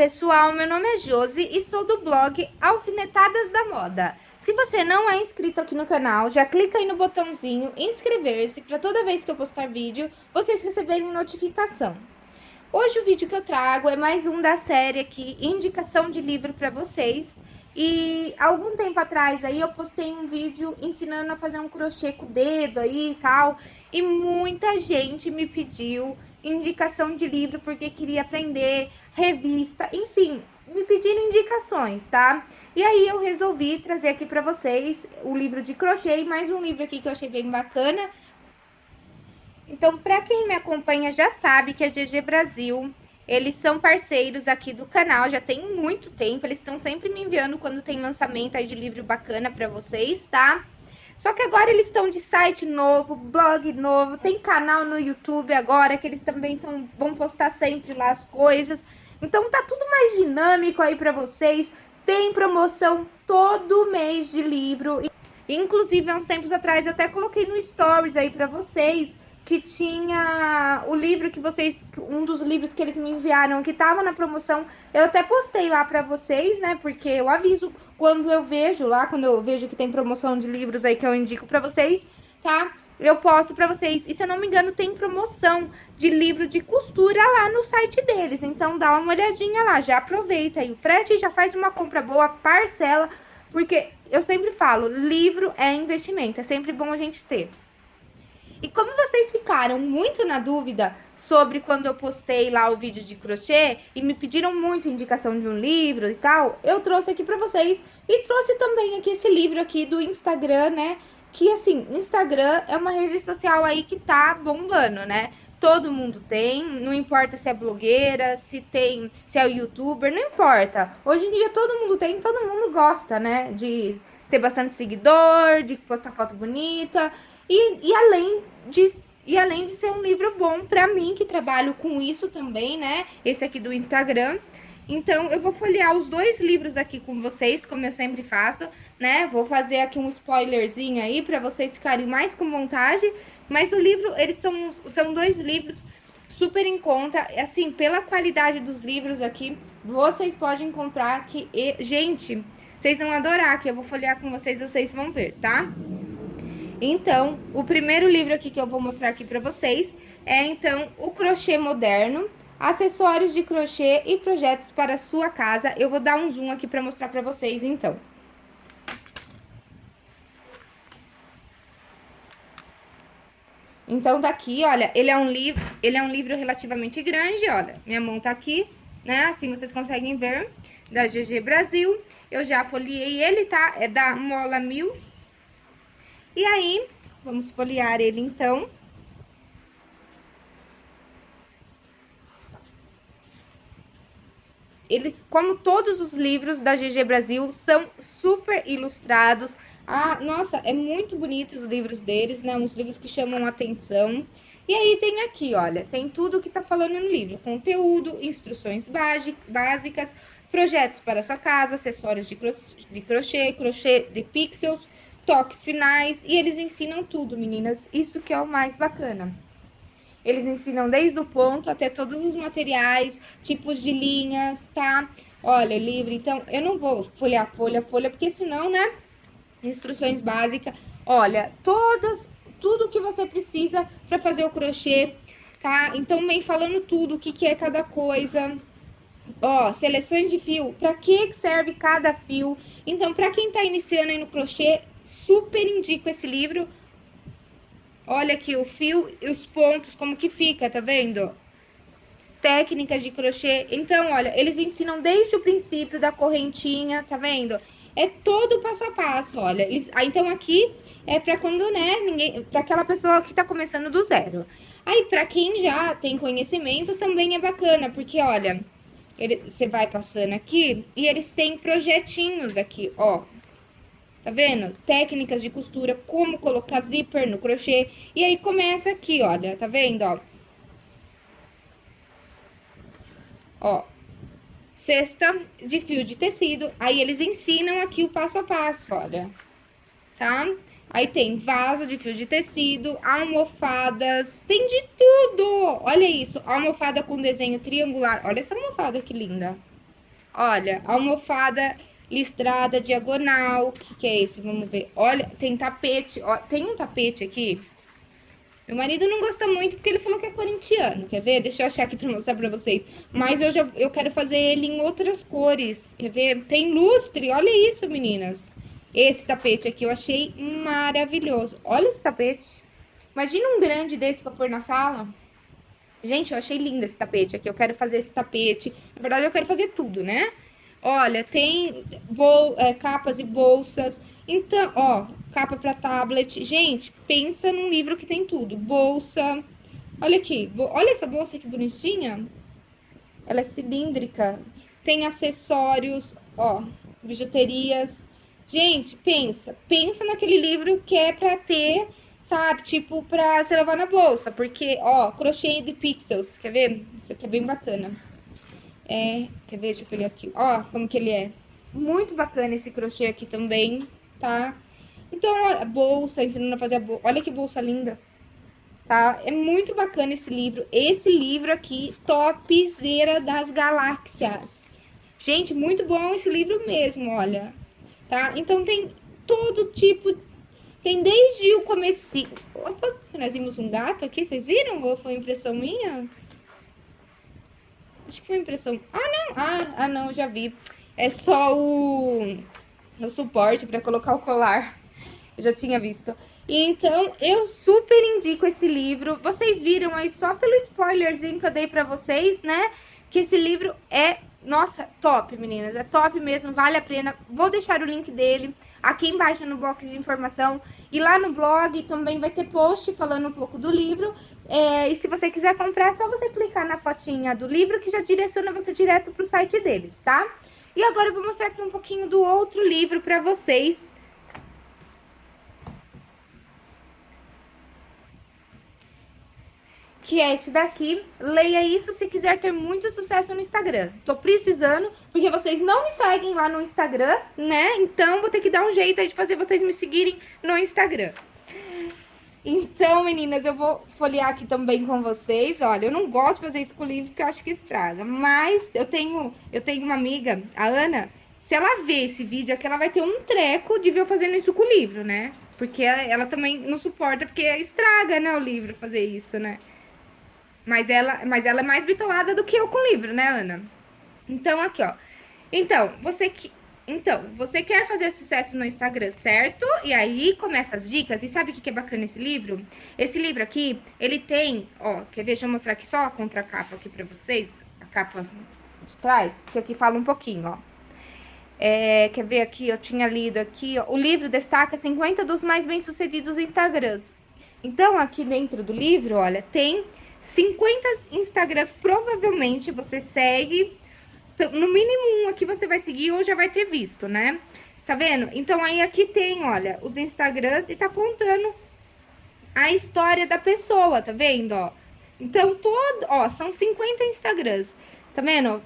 pessoal, meu nome é Josi e sou do blog Alfinetadas da Moda. Se você não é inscrito aqui no canal, já clica aí no botãozinho inscrever-se para toda vez que eu postar vídeo, vocês receberem notificação. Hoje o vídeo que eu trago é mais um da série aqui, indicação de livro para vocês. E algum tempo atrás aí eu postei um vídeo ensinando a fazer um crochê com o dedo aí e tal. E muita gente me pediu indicação de livro porque queria aprender, revista, enfim, me pediram indicações, tá? E aí eu resolvi trazer aqui para vocês o livro de crochê e mais um livro aqui que eu achei bem bacana. Então, para quem me acompanha já sabe que a GG Brasil, eles são parceiros aqui do canal, já tem muito tempo, eles estão sempre me enviando quando tem lançamento aí de livro bacana para vocês, tá? Só que agora eles estão de site novo, blog novo, tem canal no YouTube agora, que eles também tão, vão postar sempre lá as coisas. Então tá tudo mais dinâmico aí para vocês. Tem promoção todo mês de livro. Inclusive, há uns tempos atrás, eu até coloquei no Stories aí para vocês que tinha o livro que vocês, um dos livros que eles me enviaram que tava na promoção. Eu até postei lá para vocês, né? Porque eu aviso quando eu vejo lá, quando eu vejo que tem promoção de livros aí que eu indico para vocês, tá? Eu posto para vocês. E se eu não me engano, tem promoção de livro de costura lá no site deles. Então dá uma olhadinha lá, já aproveita aí o frete, já faz uma compra boa, parcela, porque eu sempre falo, livro é investimento, é sempre bom a gente ter. E como vocês ficaram muito na dúvida sobre quando eu postei lá o vídeo de crochê e me pediram muito indicação de um livro e tal, eu trouxe aqui para vocês e trouxe também aqui esse livro aqui do Instagram, né? Que assim, Instagram é uma rede social aí que tá bombando, né? Todo mundo tem, não importa se é blogueira, se tem, se é youtuber, não importa. Hoje em dia todo mundo tem, todo mundo gosta, né? De ter bastante seguidor, de postar foto bonita. E, e além de e além de ser um livro bom para mim, que trabalho com isso também, né? Esse aqui do Instagram. Então, eu vou folhear os dois livros aqui com vocês, como eu sempre faço, né? Vou fazer aqui um spoilerzinho aí para vocês ficarem mais com vontade. Mas o livro, eles são, são dois livros super em conta. Assim, pela qualidade dos livros aqui, vocês podem comprar que... Gente, vocês vão adorar, que eu vou folhear com vocês, vocês vão ver, tá? Então, o primeiro livro aqui que eu vou mostrar aqui para vocês é, então, o Crochê Moderno, acessórios de crochê e projetos para sua casa. Eu vou dar um zoom aqui para mostrar para vocês, então. Então, daqui, olha, ele é um livro, ele é um livro relativamente grande, olha. Minha mão tá aqui, né? Assim vocês conseguem ver, da GG Brasil. Eu já folhei ele, tá? É da Mola Mills. E aí, vamos folhear ele então. Eles, como todos os livros da GG Brasil, são super ilustrados. Ah, nossa, é muito bonito os livros deles, né? Uns livros que chamam atenção. E aí tem aqui, olha, tem tudo que tá falando no livro. Conteúdo, instruções básicas, projetos para sua casa, acessórios de crochê, crochê de pixels, toques finais e eles ensinam tudo, meninas. Isso que é o mais bacana. Eles ensinam desde o ponto até todos os materiais, tipos de linhas, tá? Olha, livre. Então, eu não vou folhear folha folha, porque senão, né? Instruções básicas. Olha, todas, tudo que você precisa para fazer o crochê, tá? Então, vem falando tudo, o que, que é cada coisa. Ó, seleções de fio, para que serve cada fio. Então, para quem tá iniciando aí no crochê, super indico esse livro. Olha aqui o fio e os pontos, como que fica, tá vendo? Técnicas de crochê. Então, olha, eles ensinam desde o princípio da correntinha, tá vendo? É todo passo a passo, olha. Eles, ah, então, aqui é pra quando, né, ninguém... Pra aquela pessoa que tá começando do zero. Aí, pra quem já tem conhecimento, também é bacana, porque, olha... Você vai passando aqui e eles têm projetinhos aqui, ó. Tá vendo? Técnicas de costura, como colocar zíper no crochê. E aí começa aqui, olha, tá vendo, ó? Ó, cesta de fio de tecido. Aí eles ensinam aqui o passo a passo, olha. Tá? Aí tem vaso de fio de tecido, almofadas, tem de tudo! Olha isso, almofada com desenho triangular. Olha essa almofada que linda. Olha, almofada listrada diagonal. O que, que é esse? Vamos ver. Olha, tem tapete. Ó, tem um tapete aqui. Meu marido não gosta muito porque ele falou que é corintiano. Quer ver? Deixa eu achar aqui pra mostrar pra vocês. Mas eu já eu quero fazer ele em outras cores. Quer ver? Tem lustre. Olha isso, meninas. Esse tapete aqui eu achei maravilhoso. Olha esse tapete. Imagina um grande desse pra pôr na sala. Gente, eu achei lindo esse tapete aqui. Eu quero fazer esse tapete. Na verdade, eu quero fazer tudo, né? Olha, tem bol é, capas e bolsas. Então, ó, capa para tablet. Gente, pensa num livro que tem tudo. Bolsa. Olha aqui. Olha essa bolsa que bonitinha. Ela é cilíndrica. Tem acessórios, ó, bijuterias. Gente, pensa. Pensa naquele livro que é para ter, sabe? Tipo, pra você levar na bolsa. Porque, ó, crochê de pixels. Quer ver? Isso aqui é bem bacana. É, quer ver? Deixa eu pegar aqui. Ó, como que ele é. Muito bacana esse crochê aqui também, tá? Então, a bolsa, ensinando a fazer a bolsa. Olha que bolsa linda. Tá? É muito bacana esse livro. Esse livro aqui, topzera das galáxias. Gente, muito bom esse livro mesmo, olha. Tá? Então, tem todo tipo... Tem desde o começo... Opa, nós vimos um gato aqui, vocês viram? Ou foi impressão minha? Acho que foi impressão. Ah, não. Ah, ah não, já vi. É só o, o suporte para colocar o colar. Eu já tinha visto. Então, eu super indico esse livro. Vocês viram aí só pelo spoilerzinho que eu dei pra vocês, né? Que esse livro é, nossa, top, meninas. É top mesmo, vale a pena. Vou deixar o link dele aqui embaixo no box de informação. E lá no blog também vai ter post falando um pouco do livro. É, e se você quiser comprar, é só você clicar na fotinha do livro que já direciona você direto pro site deles, tá? E agora eu vou mostrar aqui um pouquinho do outro livro pra vocês que é esse daqui. Leia isso se quiser ter muito sucesso no Instagram. Tô precisando, porque vocês não me seguem lá no Instagram, né? Então, vou ter que dar um jeito aí de fazer vocês me seguirem no Instagram. Então, meninas, eu vou folhear aqui também com vocês. Olha, eu não gosto de fazer isso com o livro, porque eu acho que estraga. Mas eu tenho, eu tenho uma amiga, a Ana, se ela ver esse vídeo aqui, ela vai ter um treco de ver eu fazendo isso com o livro, né? Porque ela, ela também não suporta, porque estraga, né, o livro fazer isso, né? Mas ela, mas ela é mais bitolada do que eu com livro, né, Ana? Então, aqui, ó. Então, você que... Então, você quer fazer sucesso no Instagram, certo? E aí começa as dicas. E sabe o que é bacana esse livro? Esse livro aqui, ele tem, ó, quer ver? Deixa eu mostrar aqui só a contracapa aqui pra vocês. A capa de trás, que aqui fala um pouquinho, ó. É, quer ver aqui? Eu tinha lido aqui, ó. O livro destaca 50 dos mais bem-sucedidos Instagrams. Então, aqui dentro do livro, olha, tem 50 Instagrams provavelmente você segue, no mínimo um aqui você vai seguir ou já vai ter visto, né? Tá vendo? Então, aí aqui tem, olha, os Instagrams e tá contando a história da pessoa, tá vendo, ó? Então, todo, ó, são 50 Instagrams, tá vendo?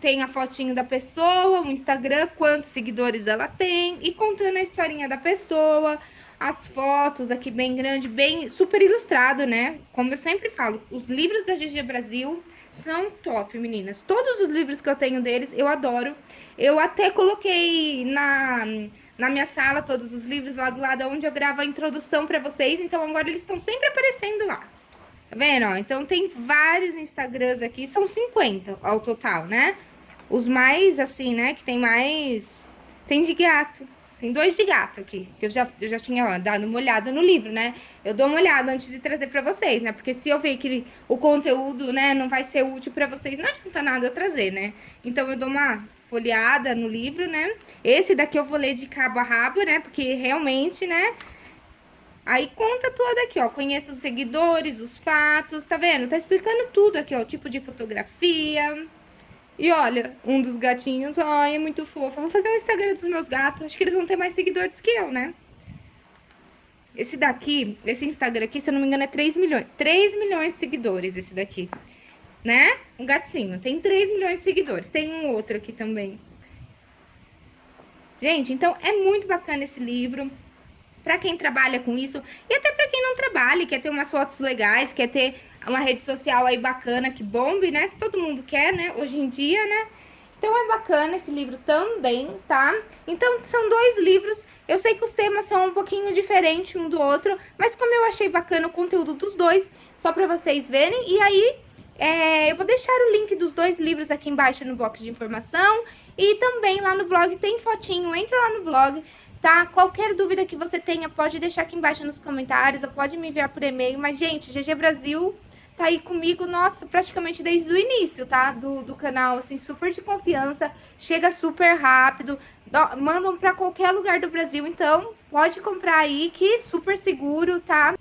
Tem a fotinho da pessoa, o Instagram, quantos seguidores ela tem e contando a historinha da pessoa, as fotos aqui bem grande, bem super ilustrado, né? Como eu sempre falo, os livros da GG Brasil são top, meninas. Todos os livros que eu tenho deles, eu adoro. Eu até coloquei na, na minha sala todos os livros lá do lado onde eu gravo a introdução pra vocês. Então, agora eles estão sempre aparecendo lá. Tá vendo? Ó, então, tem vários Instagrams aqui, são 50 ao total, né? Os mais, assim, né, que tem mais... Tem de gato, tem dois de gato aqui, que eu já, eu já tinha dado uma olhada no livro, né? Eu dou uma olhada antes de trazer pra vocês, né? Porque se eu ver que o conteúdo, né, não vai ser útil pra vocês, não adianta nada eu trazer, né? Então, eu dou uma folheada no livro, né? Esse daqui eu vou ler de cabo a rabo, né? Porque realmente, né... Aí conta tudo aqui, ó. Conheça os seguidores, os fatos, tá vendo? Tá explicando tudo aqui, ó. O tipo de fotografia, e olha, um dos gatinhos, ai, é muito fofo. Vou fazer um Instagram dos meus gatos. Acho que eles vão ter mais seguidores que eu, né? Esse daqui, esse Instagram aqui, se eu não me engano, é 3 milhões. 3 milhões de seguidores esse daqui. Né? Um gatinho. Tem 3 milhões de seguidores. Tem um outro aqui também. Gente, então é muito bacana esse livro para quem trabalha com isso e até para quem não trabalha, quer ter umas fotos legais, quer ter uma rede social aí bacana que bombe, né? Que todo mundo quer, né? Hoje em dia, né? Então é bacana esse livro também, tá? Então, são dois livros. Eu sei que os temas são um pouquinho diferentes um do outro, mas como eu achei bacana o conteúdo dos dois, só para vocês verem. E aí, é, eu vou deixar o link dos dois livros aqui embaixo no box de informação. E também lá no blog tem fotinho, entra lá no blog, tá? Qualquer dúvida que você tenha, pode deixar aqui embaixo nos comentários, ou pode me enviar por e-mail. Mas, gente, GG Brasil tá aí comigo, nossa, praticamente desde o início, tá? Do, do canal, assim, super de confiança, chega super rápido, do, mandam pra qualquer lugar do Brasil, então pode comprar aí, que super seguro, tá?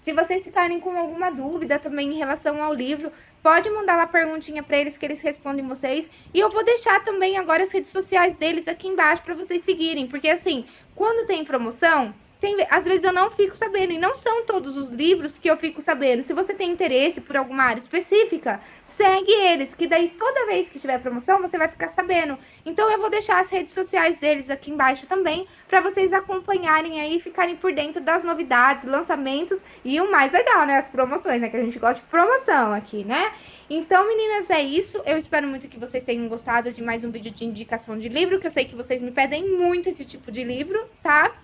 Se vocês ficarem com alguma dúvida também em relação ao livro, pode mandar lá perguntinha para eles que eles respondem vocês. E eu vou deixar também agora as redes sociais deles aqui embaixo para vocês seguirem, porque assim, quando tem promoção, tem, às vezes eu não fico sabendo, e não são todos os livros que eu fico sabendo. Se você tem interesse por alguma área específica, segue eles, que daí toda vez que tiver promoção, você vai ficar sabendo. Então eu vou deixar as redes sociais deles aqui embaixo também, para vocês acompanharem aí, ficarem por dentro das novidades, lançamentos e o mais legal, né, as promoções, né, que a gente gosta de promoção aqui, né? Então, meninas, é isso. Eu espero muito que vocês tenham gostado de mais um vídeo de indicação de livro, que eu sei que vocês me pedem muito esse tipo de livro, tá?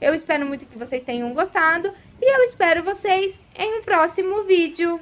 Eu espero muito que vocês tenham gostado e eu espero vocês em um próximo vídeo.